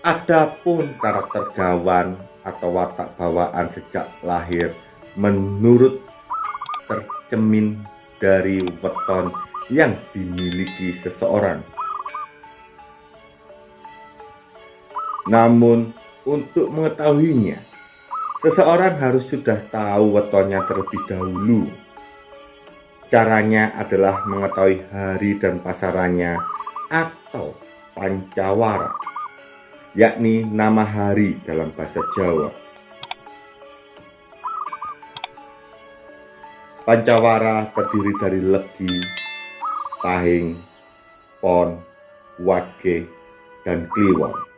Adapun karakter gawan atau watak bawaan sejak lahir menurut tercemin dari weton yang dimiliki seseorang. Namun, untuk mengetahuinya, seseorang harus sudah tahu wetonnya terlebih dahulu. Caranya adalah mengetahui hari dan pasarannya atau pancawara yakni nama hari dalam bahasa Jawa. Pancawara terdiri dari legi, pahing, pon, wage, dan kliwon.